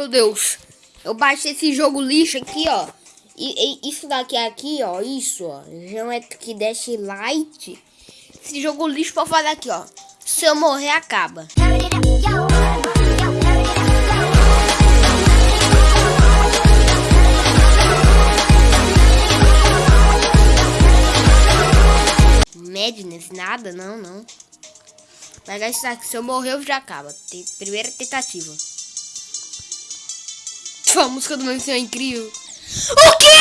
Meu Deus. Eu baixei esse jogo lixo aqui, ó. E, e isso daqui aqui, ó. Isso, ó. Geometry Dash Light. Esse jogo lixo pra falar aqui, ó. Se eu morrer, acaba. Madness, nada, não, não. Mas isso aqui, se eu morrer, eu já acaba. Primeira tentativa. A música do meu é incrível. O quê?